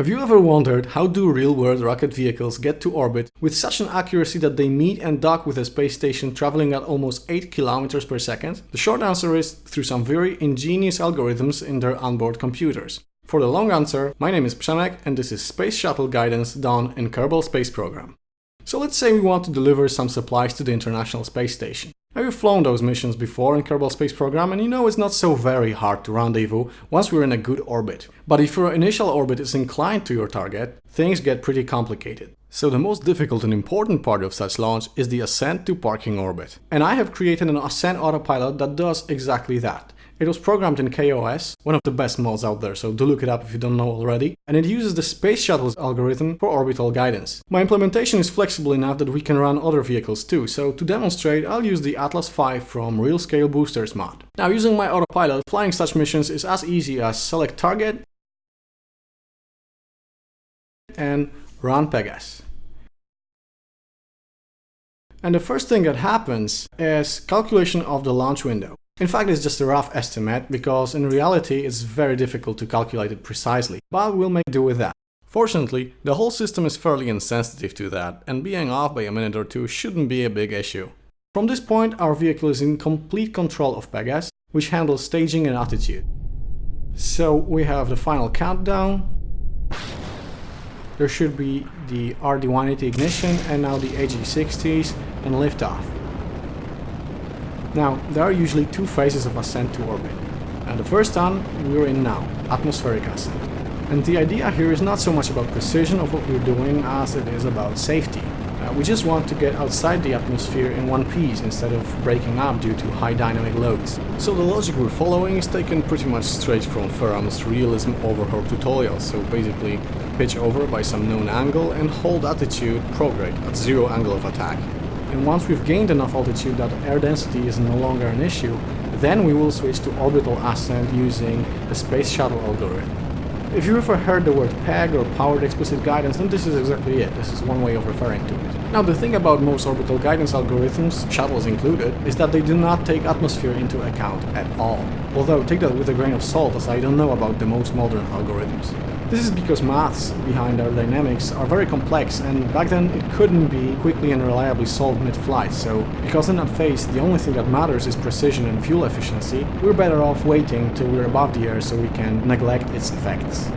Have you ever wondered how do real-world rocket vehicles get to orbit with such an accuracy that they meet and dock with a space station traveling at almost 8 kilometers per second? The short answer is through some very ingenious algorithms in their onboard computers. For the long answer, my name is Przemek and this is Space Shuttle Guidance done in Kerbal Space Program. So let's say we want to deliver some supplies to the International Space Station. Now you've flown those missions before in Kerbal Space Program and you know it's not so very hard to rendezvous once we're in a good orbit. But if your initial orbit is inclined to your target, things get pretty complicated. So the most difficult and important part of such launch is the ascent to parking orbit. And I have created an ascent autopilot that does exactly that. It was programmed in KOS, one of the best mods out there, so do look it up if you don't know already, and it uses the Space Shuttle's algorithm for orbital guidance. My implementation is flexible enough that we can run other vehicles too, so to demonstrate I'll use the Atlas V from Real Scale Boosters mod. Now using my autopilot, flying such missions is as easy as select target and run Pegas. And the first thing that happens is calculation of the launch window. In fact, it's just a rough estimate, because in reality it's very difficult to calculate it precisely, but we'll make do with that. Fortunately, the whole system is fairly insensitive to that, and being off by a minute or two shouldn't be a big issue. From this point, our vehicle is in complete control of Pegas, which handles staging and attitude. So we have the final countdown, there should be the RD-180 ignition and now the AJ60s and liftoff. Now, there are usually two phases of ascent to orbit. And the first one we're in now, atmospheric ascent. And the idea here is not so much about precision of what we're doing as it is about safety. Uh, we just want to get outside the atmosphere in one piece instead of breaking up due to high dynamic loads. So the logic we're following is taken pretty much straight from Ferram's realism overhaul tutorial. So basically pitch over by some known angle and hold attitude prograde at zero angle of attack. And once we've gained enough altitude that air density is no longer an issue, then we will switch to orbital ascent using the space shuttle algorithm. If you've ever heard the word PEG or Powered Explicit Guidance, then this is exactly it. This is one way of referring to it. Now the thing about most orbital guidance algorithms, shuttles included, is that they do not take atmosphere into account at all. Although take that with a grain of salt as I don't know about the most modern algorithms. This is because maths behind aerodynamics are very complex and back then it couldn't be quickly and reliably solved mid-flight, so because in that phase the only thing that matters is precision and fuel efficiency, we're better off waiting till we're above the air so we can neglect its effects.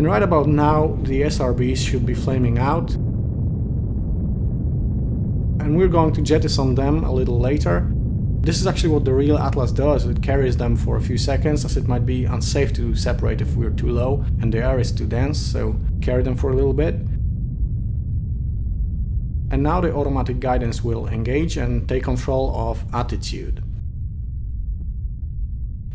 And right about now, the SRBs should be flaming out. And we're going to jettison them a little later. This is actually what the real Atlas does, it carries them for a few seconds as it might be unsafe to separate if we're too low and the air is too dense, so carry them for a little bit. And now the automatic guidance will engage and take control of attitude.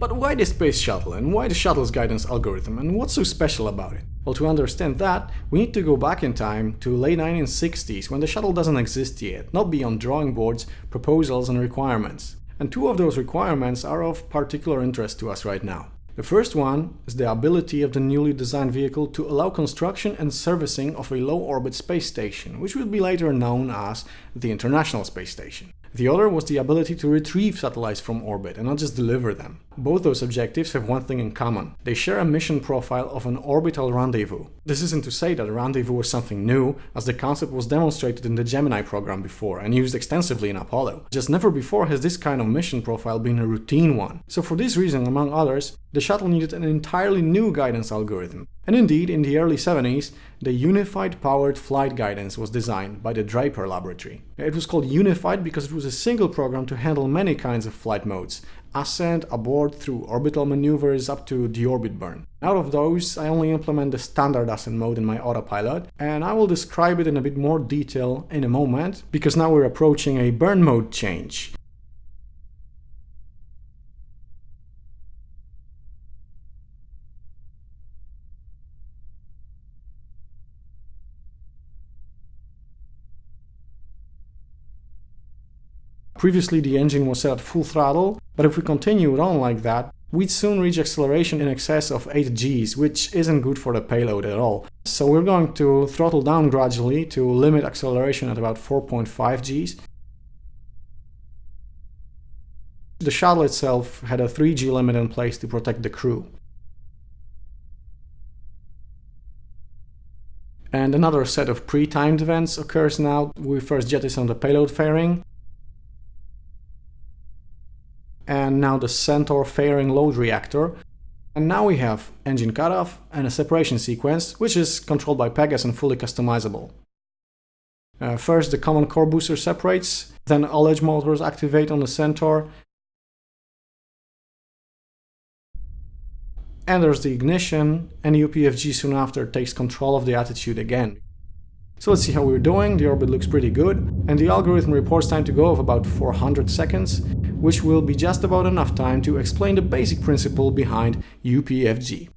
But why the space shuttle and why the shuttle's guidance algorithm and what's so special about it? Well, to understand that, we need to go back in time to late 1960s when the shuttle doesn't exist yet, not beyond drawing boards, proposals and requirements. And two of those requirements are of particular interest to us right now. The first one is the ability of the newly designed vehicle to allow construction and servicing of a low-orbit space station, which will be later known as the International Space Station. The other was the ability to retrieve satellites from orbit and not just deliver them. Both those objectives have one thing in common. They share a mission profile of an orbital rendezvous. This isn't to say that a rendezvous was something new, as the concept was demonstrated in the Gemini program before and used extensively in Apollo. Just never before has this kind of mission profile been a routine one. So for this reason, among others, the shuttle needed an entirely new guidance algorithm. And indeed, in the early 70s, the Unified Powered Flight Guidance was designed by the Draper Laboratory. It was called Unified because it was a single program to handle many kinds of flight modes, ascent, abort, through orbital maneuvers up to deorbit burn. Out of those, I only implement the standard ascent mode in my autopilot, and I will describe it in a bit more detail in a moment, because now we're approaching a burn mode change. Previously the engine was set at full throttle, but if we continue it on like that, we'd soon reach acceleration in excess of 8 g's, which isn't good for the payload at all. So we're going to throttle down gradually to limit acceleration at about 4.5 g's. The shuttle itself had a 3g limit in place to protect the crew. And another set of pre-timed events occurs now. We first jettison the payload fairing, and now the Centaur forward load reactor. And now we have engine cutoff and a separation sequence, which is controlled by Pegas and fully customizable. Uh, first the common core booster separates, then ullage motors activate on the Centaur, and there's the ignition, and UPFG soon after takes control of the attitude again. So let's see how we're doing, the orbit looks pretty good, and the algorithm reports time to go of about 400 seconds, which will be just about enough time to explain the basic principle behind UPFG.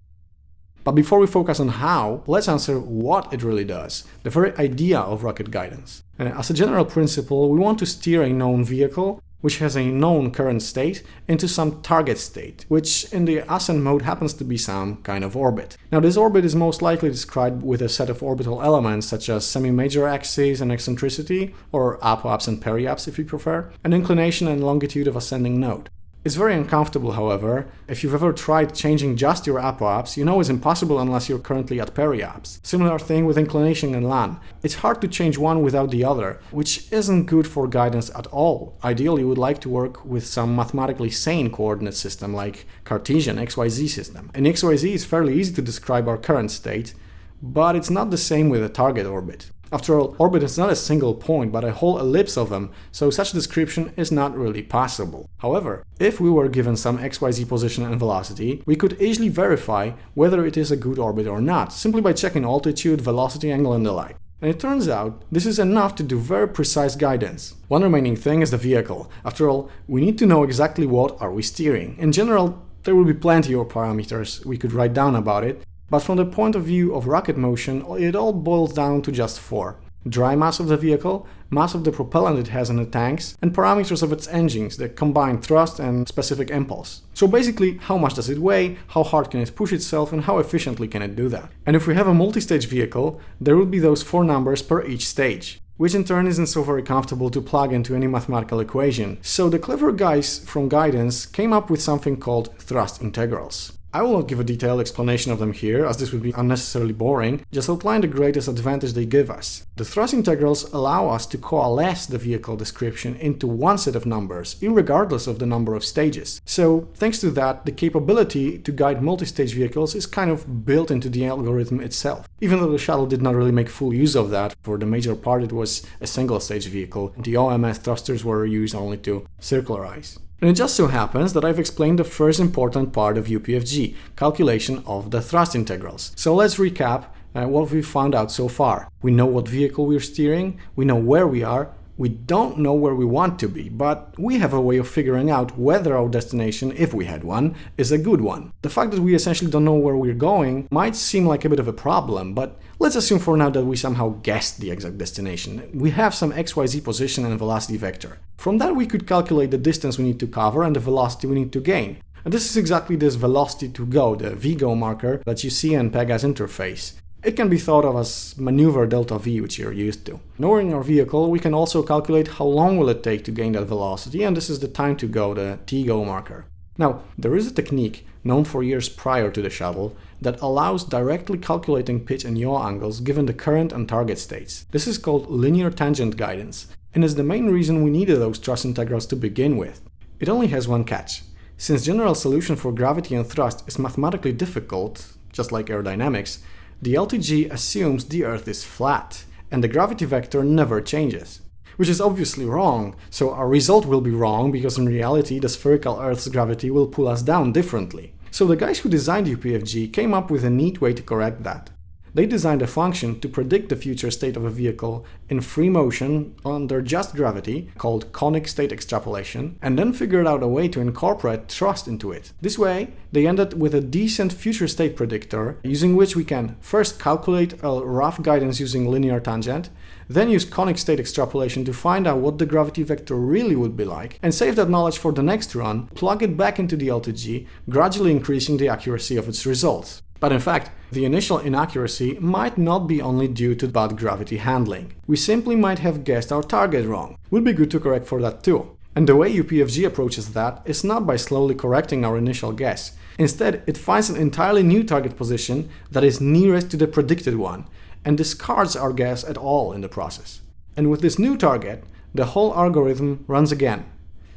But before we focus on how, let's answer what it really does, the very idea of rocket guidance. And as a general principle, we want to steer a known vehicle which has a known current state, into some target state, which in the ascent mode happens to be some kind of orbit. Now this orbit is most likely described with a set of orbital elements such as semi-major axes and eccentricity, or apoaps and periaps if you prefer, an inclination and longitude of ascending node. It's very uncomfortable, however. If you've ever tried changing just your apoapse, you know it's impossible unless you're currently at periapse. Similar thing with inclination and LAN. It's hard to change one without the other, which isn't good for guidance at all. Ideally, you would like to work with some mathematically sane coordinate system like Cartesian XYZ system. In XYZ, it's fairly easy to describe our current state, but it's not the same with a target orbit. After all, orbit is not a single point, but a whole ellipse of them, so such description is not really possible. However, if we were given some xyz position and velocity, we could easily verify whether it is a good orbit or not, simply by checking altitude, velocity angle and the like. And it turns out, this is enough to do very precise guidance. One remaining thing is the vehicle. After all, we need to know exactly what are we steering. In general, there will be plenty of parameters we could write down about it, but from the point of view of rocket motion, it all boils down to just four. Dry mass of the vehicle, mass of the propellant it has in the tanks, and parameters of its engines, the combined thrust and specific impulse. So basically, how much does it weigh, how hard can it push itself, and how efficiently can it do that. And if we have a multi-stage vehicle, there would be those four numbers per each stage which in turn isn't so very comfortable to plug into any mathematical equation. So the clever guys from Guidance came up with something called thrust integrals. I will not give a detailed explanation of them here, as this would be unnecessarily boring, just outline the greatest advantage they give us. The thrust integrals allow us to coalesce the vehicle description into one set of numbers, regardless of the number of stages. So, thanks to that, the capability to guide multi-stage vehicles is kind of built into the algorithm itself. Even though the shuttle did not really make full use of that, for the major part it was a single-stage vehicle, the OMS thrusters were used only to circularize. And it just so happens that I've explained the first important part of UPFG, calculation of the thrust integrals. So let's recap uh, what we've found out so far. We know what vehicle we're steering, we know where we are, we don't know where we want to be, but we have a way of figuring out whether our destination, if we had one, is a good one. The fact that we essentially don't know where we're going might seem like a bit of a problem, but let's assume for now that we somehow guessed the exact destination. We have some xyz position and velocity vector. From that we could calculate the distance we need to cover and the velocity we need to gain. And this is exactly this velocity to go, the VGO marker that you see in Pegas interface. It can be thought of as maneuver delta v, which you're used to. Knowing our vehicle, we can also calculate how long will it take to gain that velocity, and this is the time to go, the TGO marker. Now, there is a technique, known for years prior to the shuttle, that allows directly calculating pitch and yaw angles given the current and target states. This is called linear tangent guidance, and is the main reason we needed those thrust integrals to begin with. It only has one catch. Since general solution for gravity and thrust is mathematically difficult, just like aerodynamics, the LTG assumes the Earth is flat, and the gravity vector never changes. Which is obviously wrong, so our result will be wrong because in reality the spherical Earth's gravity will pull us down differently. So the guys who designed UPFG came up with a neat way to correct that. They designed a function to predict the future state of a vehicle in free motion under just gravity, called conic state extrapolation, and then figured out a way to incorporate thrust into it. This way, they ended with a decent future state predictor, using which we can first calculate a rough guidance using linear tangent, then use conic state extrapolation to find out what the gravity vector really would be like, and save that knowledge for the next run, plug it back into the LTG, gradually increasing the accuracy of its results. But in fact, the initial inaccuracy might not be only due to bad gravity handling. We simply might have guessed our target wrong. Would be good to correct for that too. And the way UPFG approaches that is not by slowly correcting our initial guess. Instead, it finds an entirely new target position that is nearest to the predicted one, and discards our guess at all in the process. And with this new target, the whole algorithm runs again,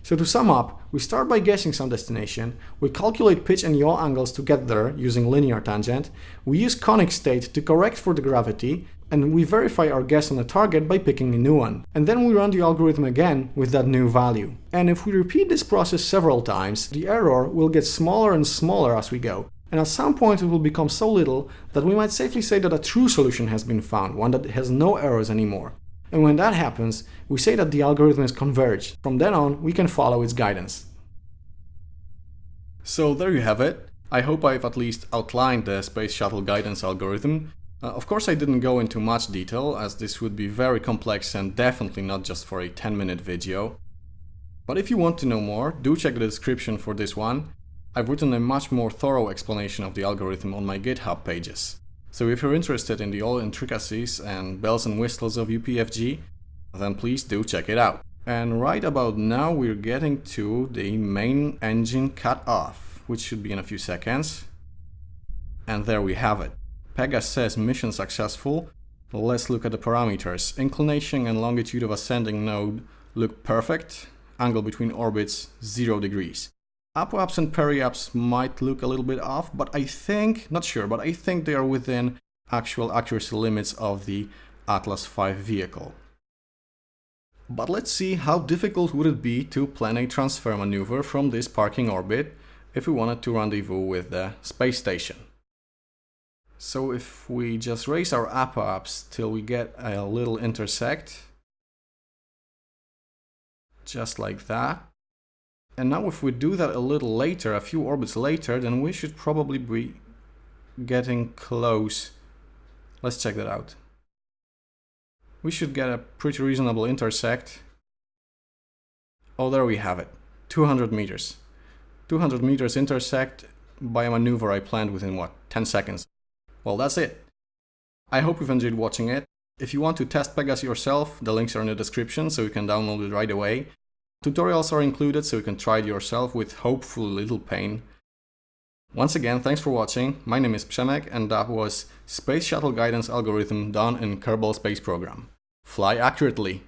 so to sum up, we start by guessing some destination, we calculate pitch and yaw angles to get there using linear tangent, we use conic state to correct for the gravity, and we verify our guess on the target by picking a new one. And then we run the algorithm again with that new value. And if we repeat this process several times, the error will get smaller and smaller as we go. And at some point it will become so little that we might safely say that a true solution has been found, one that has no errors anymore. And when that happens, we say that the algorithm is converged. From then on, we can follow its guidance. So there you have it. I hope I've at least outlined the Space Shuttle guidance algorithm. Uh, of course I didn't go into much detail, as this would be very complex and definitely not just for a 10 minute video. But if you want to know more, do check the description for this one. I've written a much more thorough explanation of the algorithm on my GitHub pages. So if you're interested in the all intricacies and bells and whistles of UPFG, then please do check it out. And right about now we're getting to the main engine cut off, which should be in a few seconds. And there we have it. Pegas says mission successful. Let's look at the parameters. Inclination and longitude of ascending node look perfect. Angle between orbits 0 degrees. Apoaps and periaps might look a little bit off, but I think, not sure, but I think they are within actual accuracy limits of the Atlas V vehicle. But let's see how difficult would it be to plan a transfer maneuver from this parking orbit if we wanted to rendezvous with the space station. So if we just raise our apoaps till we get a little intersect, just like that, and now if we do that a little later, a few orbits later, then we should probably be getting close. Let's check that out. We should get a pretty reasonable intersect. Oh, there we have it. 200 meters. 200 meters intersect by a maneuver I planned within, what, 10 seconds. Well, that's it. I hope you've enjoyed watching it. If you want to test Pegas yourself, the links are in the description so you can download it right away. Tutorials are included so you can try it yourself with hopefully little pain. Once again, thanks for watching, my name is Przemek and that was Space Shuttle Guidance Algorithm done in Kerbal Space Program. Fly accurately!